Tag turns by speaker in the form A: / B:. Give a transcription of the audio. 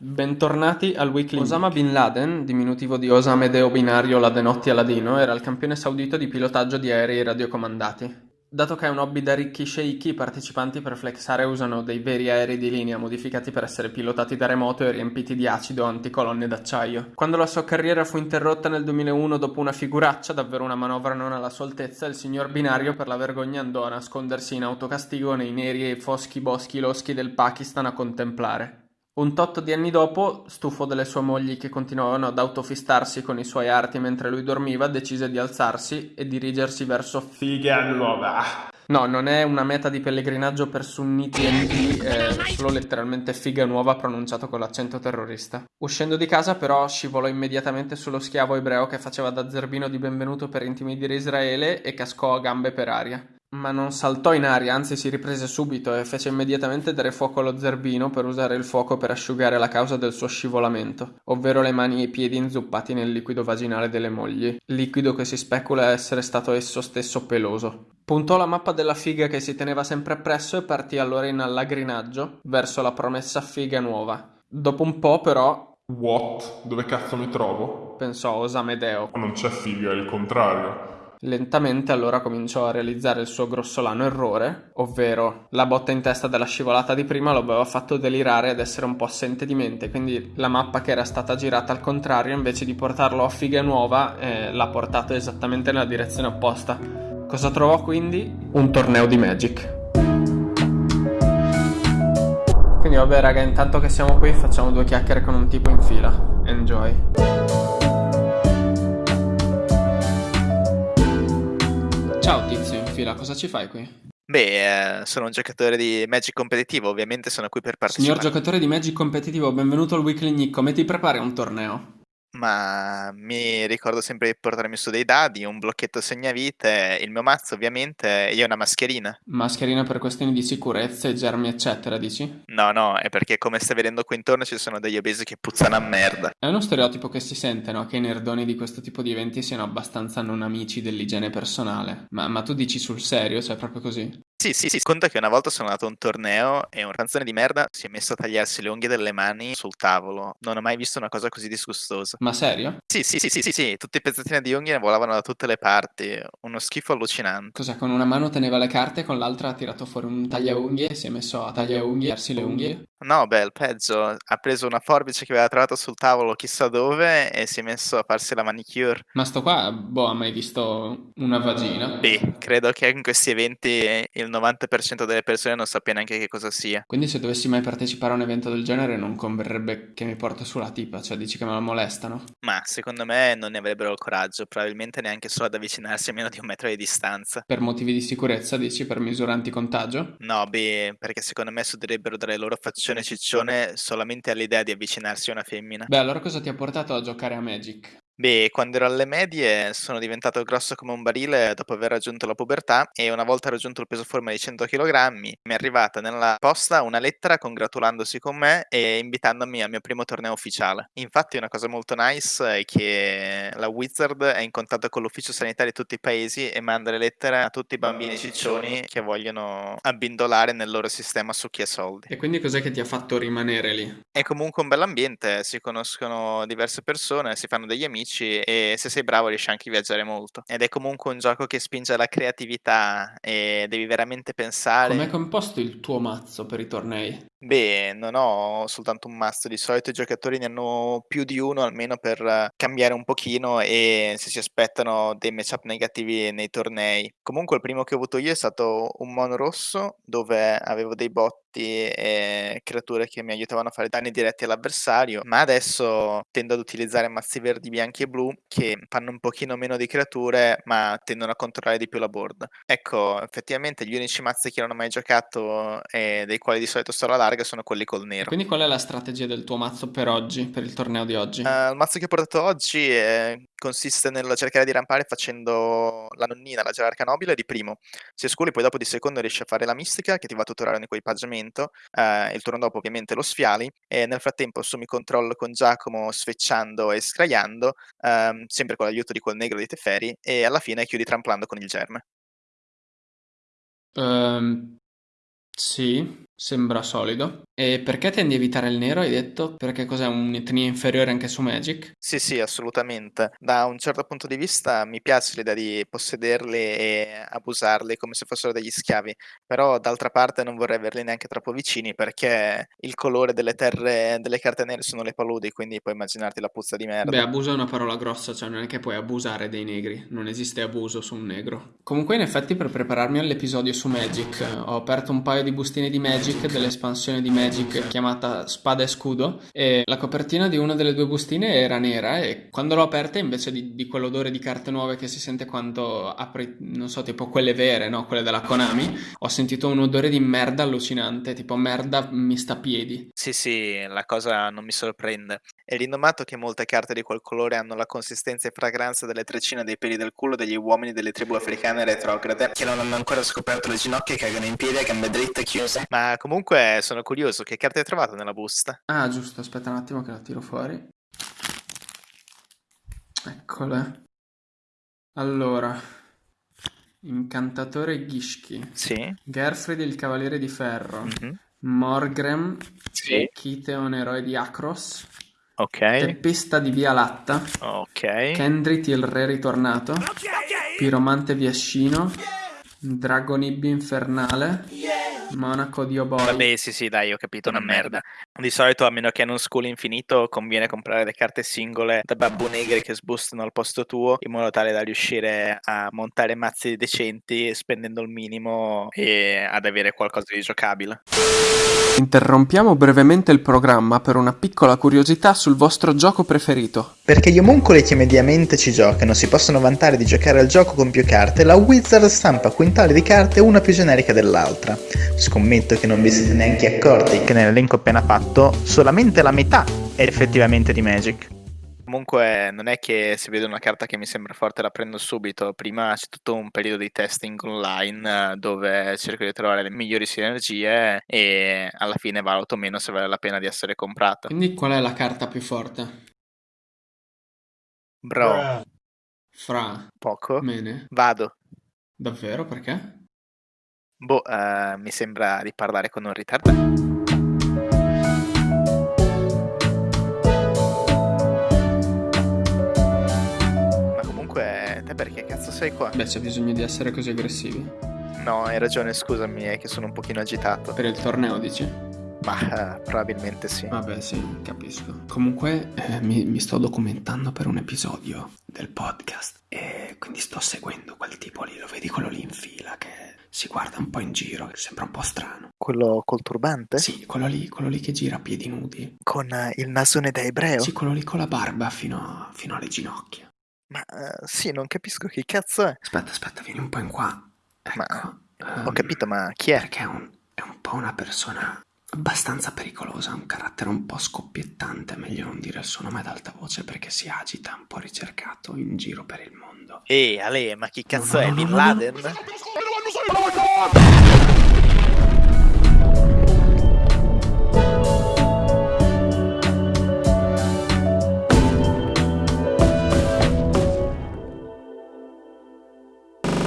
A: Bentornati al Weekly Osama Bin Laden, diminutivo di Osame Deo Binario Ladenotti Aladino, era il campione saudito di pilotaggio di aerei radiocomandati. Dato che è un hobby da ricchi sceicchi, i partecipanti per flexare usano dei veri aerei di linea modificati per essere pilotati da remoto e riempiti di acido anticolonne d'acciaio. Quando la sua carriera fu interrotta nel 2001 dopo una figuraccia, davvero una manovra non alla sua altezza, il signor Binario per la vergogna andò a nascondersi in autocastigo nei neri e foschi boschi loschi del Pakistan a contemplare. Un tot di anni dopo, stufo delle sue mogli che continuavano ad autofistarsi con i suoi arti mentre lui dormiva, decise di alzarsi e dirigersi verso Figa Nuova. No, non è una meta di pellegrinaggio per sunniti NP, è solo letteralmente figa nuova pronunciato con l'accento terrorista. Uscendo di casa però scivolò immediatamente sullo schiavo ebreo che faceva da zerbino di benvenuto per intimidire Israele e cascò a gambe per aria. Ma non saltò in aria, anzi si riprese subito e fece immediatamente dare fuoco allo zerbino per usare il fuoco per asciugare la causa del suo scivolamento, ovvero le mani e i piedi inzuppati nel liquido vaginale delle mogli, liquido che si specula essere stato esso stesso peloso. Puntò la mappa della figa che si teneva sempre appresso e partì allora in allagrinaggio verso la promessa figa nuova. Dopo un po', però,
B: What? Dove cazzo mi trovo?
A: pensò Osamedeo.
B: Non c'è figa, è il contrario.
A: Lentamente allora cominciò a realizzare il suo grossolano errore, ovvero la botta in testa della scivolata di prima lo aveva fatto delirare ed essere un po' assente di mente, quindi la mappa che era stata girata al contrario invece di portarlo a figa nuova eh, l'ha portato esattamente nella direzione opposta. Cosa trovò quindi? Un torneo di Magic. Quindi vabbè raga, intanto che siamo qui facciamo due chiacchiere con un tipo in fila. Enjoy. Fila, cosa ci fai qui?
C: Beh, eh, sono un giocatore di Magic competitivo, ovviamente sono qui per partecipare.
A: Signor giocatore di Magic competitivo, benvenuto al Weekly Nick. Come ti prepari a un torneo?
C: Ma mi ricordo sempre di portarmi su dei dadi, un blocchetto segnavite, il mio mazzo ovviamente e una mascherina.
A: Mascherina per questioni di sicurezza e germi, eccetera, dici?
C: No, no, è perché come stai vedendo qui intorno ci sono degli obesi che puzzano a merda.
A: È uno stereotipo che si sente, no? Che i nerdoni di questo tipo di eventi siano abbastanza non amici dell'igiene personale. Ma, ma tu dici sul serio? Cioè, proprio così?
C: Sì, sì, sì, conta che una volta sono andato a un torneo e un ranzone di merda si è messo a tagliarsi le unghie delle mani sul tavolo. Non ho mai visto una cosa così disgustosa.
A: Ma serio?
C: Sì, sì, sì, sì, sì, sì, tutti i pezzettini di unghie volavano da tutte le parti, uno schifo allucinante.
A: Cos'è? Con una mano teneva le carte e con l'altra ha tirato fuori un tagliaunghie e si è messo a tagliaunghie, farsi le unghie?
C: No, beh, il peggio, ha preso una forbice che aveva trovato sul tavolo chissà dove e si è messo a farsi la manicure.
A: Ma sto qua, boh, ha mai visto una vagina?
C: Beh, credo che in questi eventi il 90% delle persone non sappia neanche che cosa sia.
A: Quindi se dovessi mai partecipare a un evento del genere non converrebbe che mi porto sulla tipa, cioè dici che me la molestano?
C: Ma secondo me non ne avrebbero il coraggio, probabilmente neanche solo ad avvicinarsi a meno di un metro di distanza.
A: Per motivi di sicurezza, dici, per misure anticontagio?
C: No, beh, perché secondo me suderebbero dalle loro faccione ciccione solamente all'idea di avvicinarsi a una femmina.
A: Beh, allora cosa ti ha portato a giocare a Magic?
C: Beh, quando ero alle medie sono diventato grosso come un barile dopo aver raggiunto la pubertà e una volta raggiunto il peso forma di 100 kg mi è arrivata nella posta una lettera congratulandosi con me e invitandomi al mio primo torneo ufficiale. Infatti una cosa molto nice è che la Wizard è in contatto con l'ufficio sanitario di tutti i paesi e manda le lettere a tutti i bambini ciccioni che vogliono abbindolare nel loro sistema succhi e soldi.
A: E quindi cos'è che ti ha fatto rimanere lì?
C: È comunque un bell'ambiente, si conoscono diverse persone, si fanno degli amici e se sei bravo riesci anche a viaggiare molto. Ed è comunque un gioco che spinge alla creatività e devi veramente pensare.
A: Com'è composto il tuo mazzo per i tornei?
C: Beh, non ho soltanto un mazzo, di solito i giocatori ne hanno più di uno almeno per cambiare un pochino e se si aspettano dei matchup negativi nei tornei. Comunque il primo che ho avuto io è stato un mono rosso dove avevo dei botti e creature che mi aiutavano a fare danni diretti all'avversario, ma adesso tendo ad utilizzare mazzi verdi, bianchi e blu che fanno un pochino meno di creature ma tendono a controllare di più la board. Ecco, effettivamente gli unici mazzi che non ho mai giocato e dei quali di solito sto alla larga sono quelli col nero.
A: Quindi qual è la strategia del tuo mazzo per oggi, per il torneo di oggi?
C: Uh, il mazzo che ho portato oggi è, consiste nel cercare di rampare facendo la nonnina, la gerarca nobile di primo. Se scuri poi dopo di secondo riesci a fare la mistica che ti va a tutorare un equipaggiamento, uh, il turno dopo ovviamente lo sfiali e nel frattempo assumi controllo con Giacomo sfecciando e scraiando, uh, sempre con l'aiuto di quel negro di Teferi e alla fine chiudi tramplando con il germe.
A: Um, sì. Sembra solido. E perché tendi a evitare il nero, hai detto? Perché cos'è un'etnia inferiore anche su Magic?
C: Sì, sì, assolutamente. Da un certo punto di vista mi piace l'idea di possederli e abusarli come se fossero degli schiavi, però d'altra parte non vorrei averli neanche troppo vicini perché il colore delle terre delle carte nere sono le paludi, quindi puoi immaginarti la puzza di merda.
A: Beh, abuso è una parola grossa, cioè non è che puoi abusare dei negri, non esiste abuso su un negro. Comunque in effetti per prepararmi all'episodio su Magic ho aperto un paio di bustine di Magic dell'espansione di Magic chiamata Spada e Scudo e la copertina di una delle due bustine era nera e quando l'ho aperta invece di, di quell'odore di carte nuove che si sente quando apri, non so, tipo quelle vere, no? Quelle della Konami, ho sentito un odore di merda allucinante, tipo merda mista a piedi.
C: Sì, sì, la cosa non mi sorprende. È rinomato che molte carte di quel colore hanno la consistenza e fragranza delle treccine dei peli del culo degli uomini delle tribù africane retrograde che non hanno ancora scoperto le ginocchia e cagano in piedi a gambe dritte chiuse. Ma comunque sono curioso, che carte hai trovato nella busta?
A: Ah, giusto, aspetta un attimo che la tiro fuori. Eccole. Allora, Incantatore Gishki,
C: Sì.
A: Gerfried il Cavaliere di Ferro,
C: Mhm.
A: Morgrem,
C: Sì.
A: Kiteon Eroe di Akros,
C: Ok.
A: Teppista di Via Latta,
C: Ok.
A: Kendrit il Re Ritornato, Piromante Viascino, Dragonib Infernale, Monaco di Oboi.
C: Vabbè, sì, sì, dai, ho capito, una merda. Di solito, a meno che non school infinito, conviene comprare le carte singole da babbo negri che sbustano al posto tuo, in modo tale da riuscire a montare mazzi decenti spendendo il minimo e ad avere qualcosa di giocabile.
A: Interrompiamo brevemente il programma per una piccola curiosità sul vostro gioco preferito.
D: Perché gli omuncoli che mediamente ci giocano si possono vantare di giocare al gioco con più carte, la Wizard stampa quintali di carte una più generica dell'altra. Scommetto che non vi siete neanche accorti che nell'elenco appena fatto solamente la metà è effettivamente di Magic.
C: Comunque, non è che se vedo una carta che mi sembra forte la prendo subito. Prima c'è tutto un periodo di testing online eh, dove cerco di trovare le migliori sinergie e alla fine valuto meno se vale la pena di essere comprata.
A: Quindi qual è la carta più forte?
C: Bro,
A: Fra,
C: poco.
A: Mene,
C: Vado.
A: davvero perché?
C: Boh, eh, mi sembra di parlare con un ritardato. Ma comunque, te perché cazzo sei qua?
A: Beh, c'è bisogno di essere così aggressivi.
C: No, hai ragione, scusami, è che sono un pochino agitato.
A: Per il torneo, dici?
C: Ma eh, probabilmente sì.
A: Vabbè, sì, capisco. Comunque, eh, mi, mi sto documentando per un episodio del podcast e quindi sto seguendo quel tipo lì, lo vedi quello lì in fila che si guarda un po' in giro, che sembra un po' strano.
C: Quello col turbante?
A: Sì, quello lì, quello lì che gira a piedi nudi.
C: Con eh, il nasone da ebreo?
A: Sì, quello lì con la barba fino, fino alle ginocchia.
C: Ma eh, sì, non capisco chi cazzo è.
A: Aspetta, aspetta, vieni un po' in qua. Ecco.
C: Ma-
A: ehm,
C: Ho capito, ma chi è?
A: Perché è un, è un po' una persona abbastanza pericolosa, ha un carattere un po' scoppiettante, meglio non dire il suo nome ad alta voce perché si agita, un po' ricercato in giro per il mondo.
C: Ehi, Ale, ma chi cazzo
A: No,
C: è?
A: no,
C: Bin
A: no, no, no.
C: Laden?